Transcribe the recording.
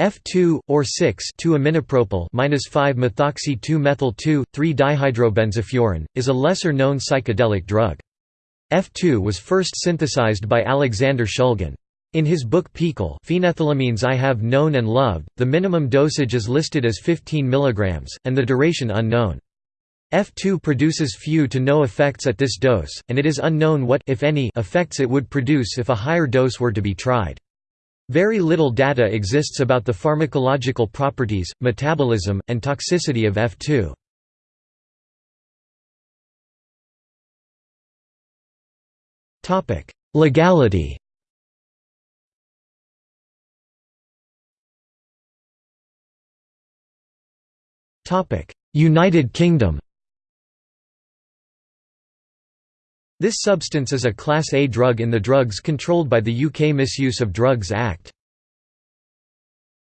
F2 or 6 2-aminopropyl 5-methoxy-2-methyl 2,3-dihydrobenzofuran is a lesser-known psychedelic drug. F2 was first synthesized by Alexander Shulgin. In his book PiHKAL Phenethylamines I Have Known and Loved, the minimum dosage is listed as 15 mg, and the duration unknown. F2 produces few to no effects at this dose, and it is unknown what if any, effects it would produce if a higher dose were to be tried. Very little data exists about the pharmacological properties, metabolism, and toxicity of F2. Legality United Kingdom This substance is a Class A drug in the Drugs Controlled by the UK Misuse of Drugs Act.